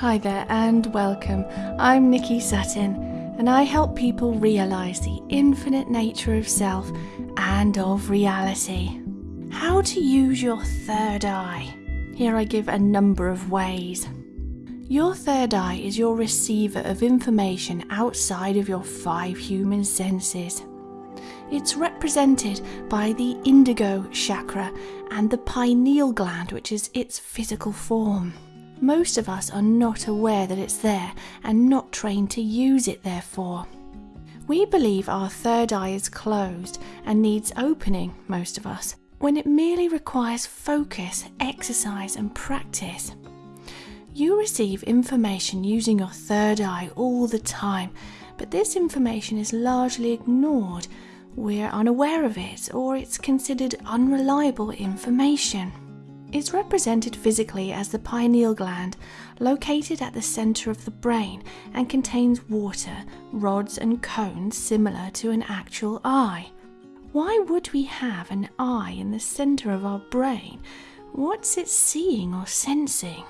Hi there and welcome. I'm Nikki Sutton and I help people realize the infinite nature of self and of reality. How to use your third eye. Here I give a number of ways. Your third eye is your receiver of information outside of your five human senses. It's represented by the indigo chakra and the pineal gland, which is its physical form. Most of us are not aware that it's there and not trained to use it, therefore. We believe our third eye is closed and needs opening, most of us, when it merely requires focus, exercise, and practice. You receive information using your third eye all the time, but this information is largely ignored we're unaware of it or it's considered unreliable information. It's represented physically as the pineal gland, located at the center of the brain and contains water, rods, and cones similar to an actual eye. Why would we have an eye in the center of our brain? What's it seeing or sensing?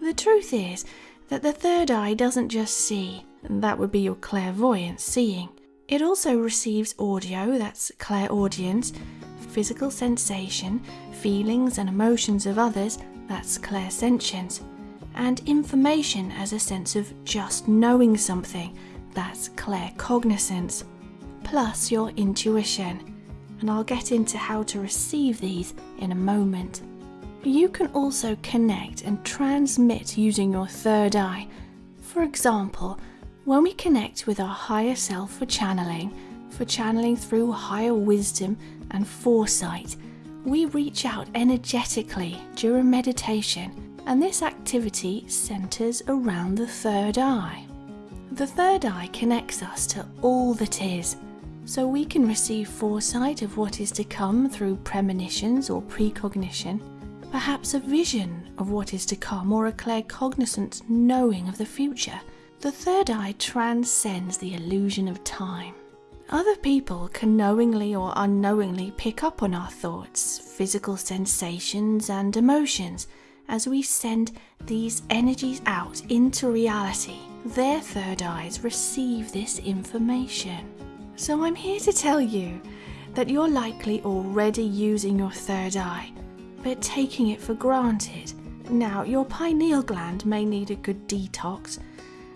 The truth is that the third eye doesn't just see, that would be your clairvoyant seeing. It also receives audio, that's clairaudience, physical sensation, feelings and emotions of others, that's clairsentience, and information as a sense of just knowing something, that's claircognizance, plus your intuition. And I'll get into how to receive these in a moment. You can also connect and transmit using your third eye. For example, when we connect with our higher self for channeling, for channeling through higher wisdom and foresight, we reach out energetically during meditation, and this activity centers around the third eye. The third eye connects us to all that is, so we can receive foresight of what is to come through premonitions or precognition, perhaps a vision of what is to come or a claircognizant knowing of the future the third eye transcends the illusion of time. Other people can knowingly or unknowingly pick up on our thoughts, physical sensations, and emotions as we send these energies out into reality. Their third eyes receive this information. So I'm here to tell you that you're likely already using your third eye, but taking it for granted. Now, your pineal gland may need a good detox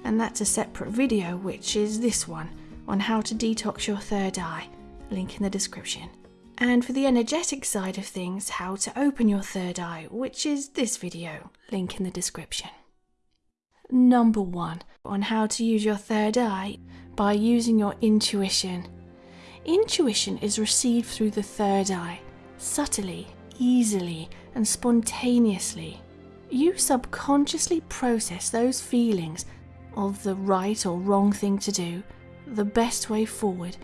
and that's a separate video, which is this one on how to detox your third eye, link in the description. And for the energetic side of things, how to open your third eye, which is this video, link in the description. Number one, on how to use your third eye by using your intuition. Intuition is received through the third eye, subtly, easily, and spontaneously. You subconsciously process those feelings of the right or wrong thing to do, the best way forward,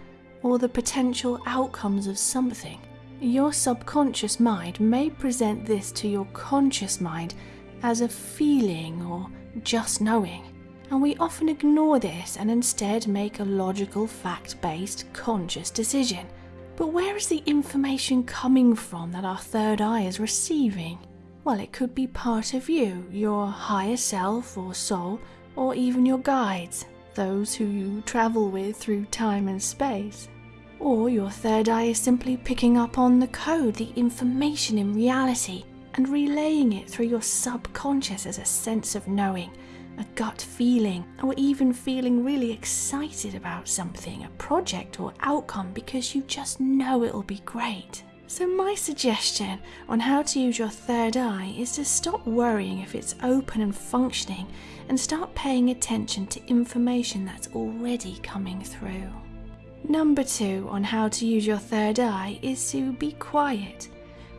or the potential outcomes of something. Your subconscious mind may present this to your conscious mind as a feeling or just knowing, and we often ignore this and instead make a logical, fact based, conscious decision. But where is the information coming from that our third eye is receiving? Well, it could be part of you, your higher self or soul, or even your guides, those who you travel with through time and space. Or your third eye is simply picking up on the code, the information in reality, and relaying it through your subconscious as a sense of knowing, a gut feeling, or even feeling really excited about something, a project or outcome because you just know it'll be great. So, my suggestion on how to use your third eye is to stop worrying if it's open and functioning and start paying attention to information that's already coming through. Number two on how to use your third eye is to be quiet.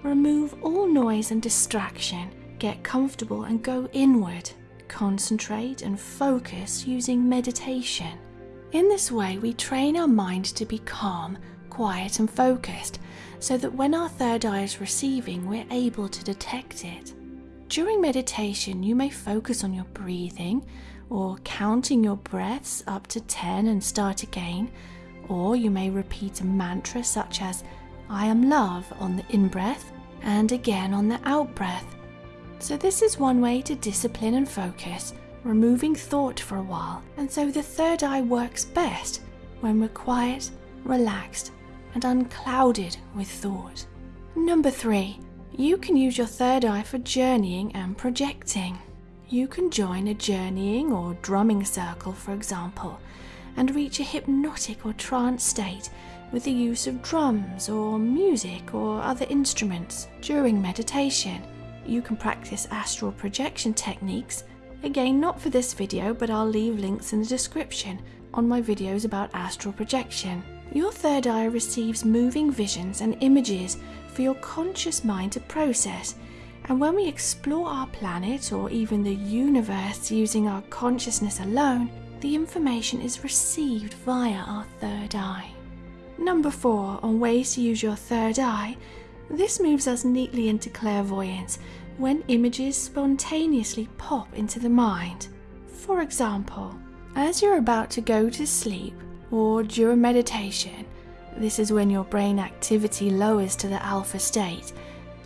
Remove all noise and distraction, get comfortable and go inward. Concentrate and focus using meditation. In this way, we train our mind to be calm, quiet, and focused so that when our third eye is receiving, we're able to detect it. During meditation, you may focus on your breathing or counting your breaths up to 10 and start again, or you may repeat a mantra such as I am love on the in breath and again on the out breath. So, this is one way to discipline and focus, removing thought for a while, and so the third eye works best when we're quiet, relaxed, and unclouded with thought. Number three, you can use your third eye for journeying and projecting. You can join a journeying or drumming circle, for example, and reach a hypnotic or trance state with the use of drums or music or other instruments during meditation. You can practice astral projection techniques, again not for this video but I'll leave links in the description on my videos about astral projection. Your third eye receives moving visions and images for your conscious mind to process and when we explore our planet or even the universe using our consciousness alone, the information is received via our third eye. Number four, on ways to use your third eye, this moves us neatly into clairvoyance when images spontaneously pop into the mind. For example, as you're about to go to sleep or during meditation, this is when your brain activity lowers to the alpha state,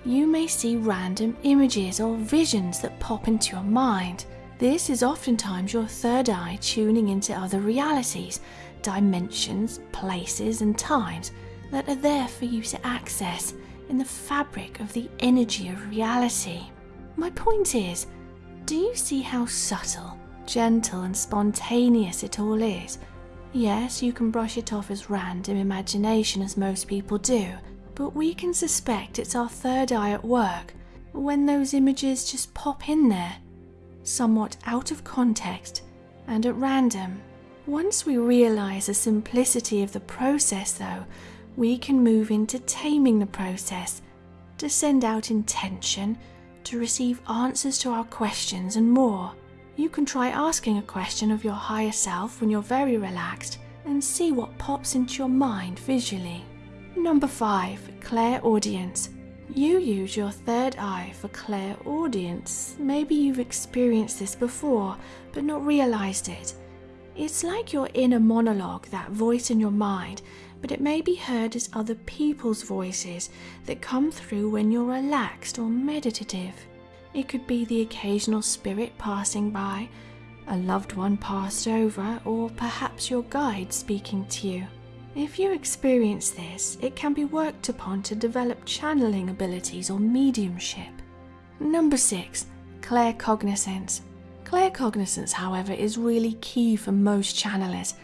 you may see random images or visions that pop into your mind. This is oftentimes your third eye tuning into other realities dimensions, places, and times that are there for you to access in the fabric of the energy of reality. My point is, do you see how subtle, gentle, and spontaneous it all is? Yes, you can brush it off as random imagination, as most people do, but we can suspect it's our third eye at work when those images just pop in there, somewhat out of context and at random. Once we realize the simplicity of the process, though, we can move into taming the process, to send out intention, to receive answers to our questions, and more. You can try asking a question of your higher self when you're very relaxed and see what pops into your mind visually. Number 5. Clairaudience. You use your third eye for clairaudience. Maybe you've experienced this before but not realized it. It's like your inner monologue, that voice in your mind, but it may be heard as other people's voices that come through when you're relaxed or meditative. It could be the occasional spirit passing by, a loved one passed over, or perhaps your guide speaking to you. If you experience this, it can be worked upon to develop channeling abilities or mediumship. Number 6. Claircognizance. Claircognizance, however, is really key for most channelers,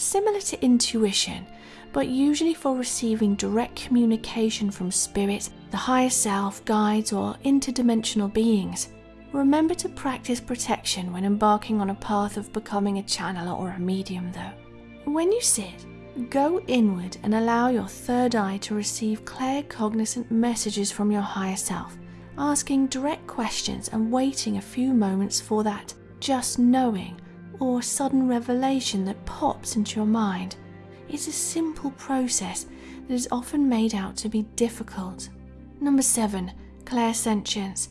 similar to intuition, but usually for receiving direct communication from spirit, the higher self, guides, or interdimensional beings. Remember to practice protection when embarking on a path of becoming a channeler or a medium, though. When you sit, go inward and allow your third eye to receive claircognizant messages from your higher self asking direct questions and waiting a few moments for that just knowing or sudden revelation that pops into your mind. It's a simple process that is often made out to be difficult. Number 7. Clairsentience.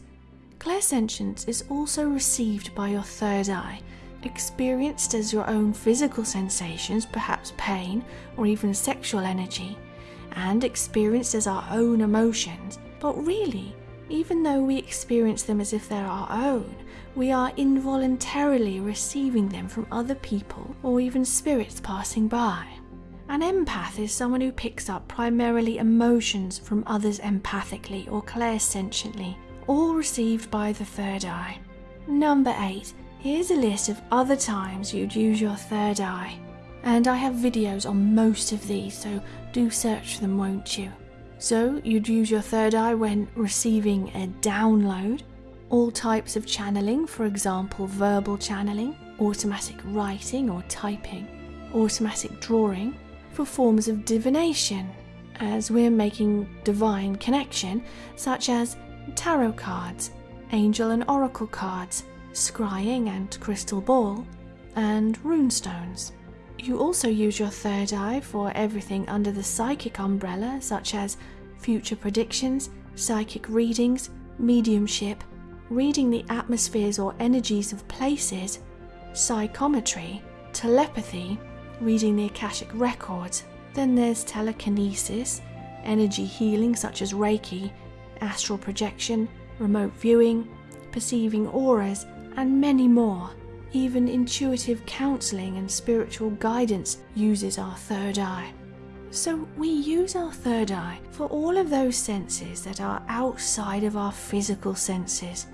Clairsentience is also received by your third eye, experienced as your own physical sensations, perhaps pain or even sexual energy, and experienced as our own emotions, but really even though we experience them as if they're our own, we are involuntarily receiving them from other people or even spirits passing by. An empath is someone who picks up primarily emotions from others empathically or clairsentiently, all received by the third eye. Number 8. Here's a list of other times you'd use your third eye. And I have videos on most of these, so do search them, won't you? So you'd use your third eye when receiving a download, all types of channeling, for example, verbal channeling, automatic writing or typing, automatic drawing, for forms of divination, as we're making divine connection, such as tarot cards, angel and oracle cards, scrying and crystal ball, and runestones. You also use your third eye for everything under the psychic umbrella, such as future predictions, psychic readings, mediumship, reading the atmospheres or energies of places, psychometry, telepathy, reading the Akashic records. Then there's telekinesis, energy healing such as Reiki, astral projection, remote viewing, perceiving auras, and many more. Even intuitive counseling and spiritual guidance uses our third eye. So we use our third eye for all of those senses that are outside of our physical senses,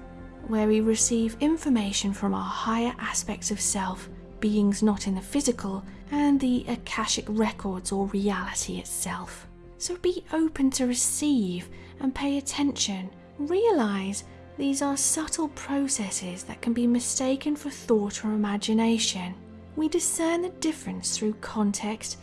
where we receive information from our higher aspects of self, beings not in the physical, and the Akashic records or reality itself. So be open to receive and pay attention. Realize these are subtle processes that can be mistaken for thought or imagination. We discern the difference through context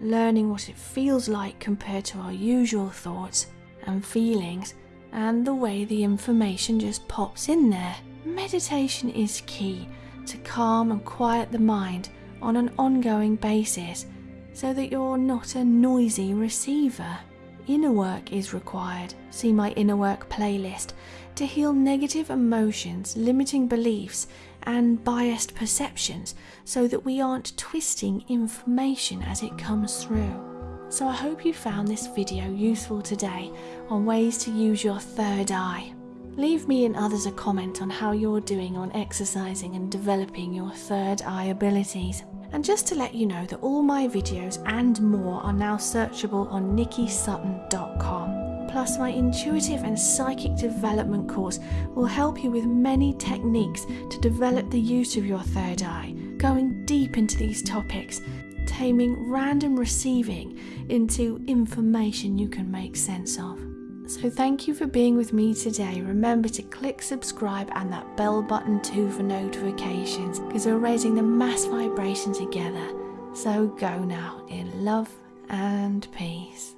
learning what it feels like compared to our usual thoughts and feelings, and the way the information just pops in there. Meditation is key to calm and quiet the mind on an ongoing basis so that you're not a noisy receiver. Inner work is required. See my inner work playlist to heal negative emotions, limiting beliefs, and biased perceptions so that we aren't twisting information as it comes through. So I hope you found this video useful today on ways to use your third eye. Leave me and others a comment on how you're doing on exercising and developing your third eye abilities. And just to let you know that all my videos and more are now searchable on nikkisutton.com. Plus, my intuitive and psychic development course will help you with many techniques to develop the use of your third eye, going deep into these topics, taming random receiving into information you can make sense of. So, thank you for being with me today. Remember to click subscribe and that bell button too for notifications because we're raising the mass vibration together. So, go now in love and peace.